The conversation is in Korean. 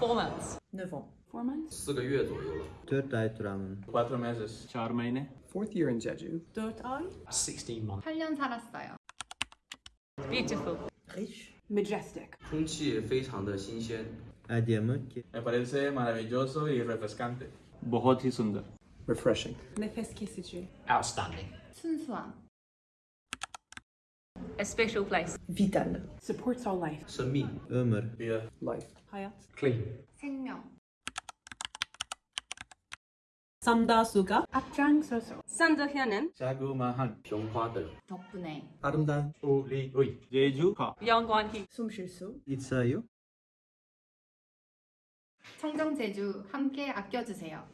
Four months. Neuf ans. Four months. 四个月左右了。ay duramın. Cuatro meses. Çağrı meyne. Fourth year in Jeju. 4 ay. 16 months. 8년 살았어요. Beautiful. Rich. Majestic. 空气非常的新鲜。ki. Me parece maravilloso y refrescante. Bohot Refreshing. Nefes. Outstanding. 순수함. a special place. Vital. Supports our life. Sami. Ömer. Yeah. Life. Hayat. Clean. 생명. 삼다수가 앞장서서 선도현은 자그마한 변화들 덕분에 아름다운 우리의 예주가 영광히 숨쉴 수 있어요. 청정제주 함께 아껴주세요.